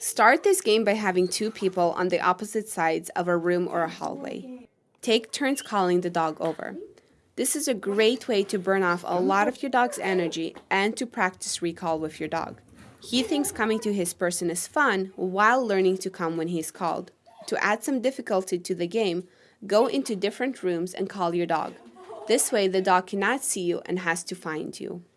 Start this game by having two people on the opposite sides of a room or a hallway. Take turns calling the dog over. This is a great way to burn off a lot of your dog's energy and to practice recall with your dog. He thinks coming to his person is fun while learning to come when he's called. To add some difficulty to the game, go into different rooms and call your dog. This way the dog cannot see you and has to find you.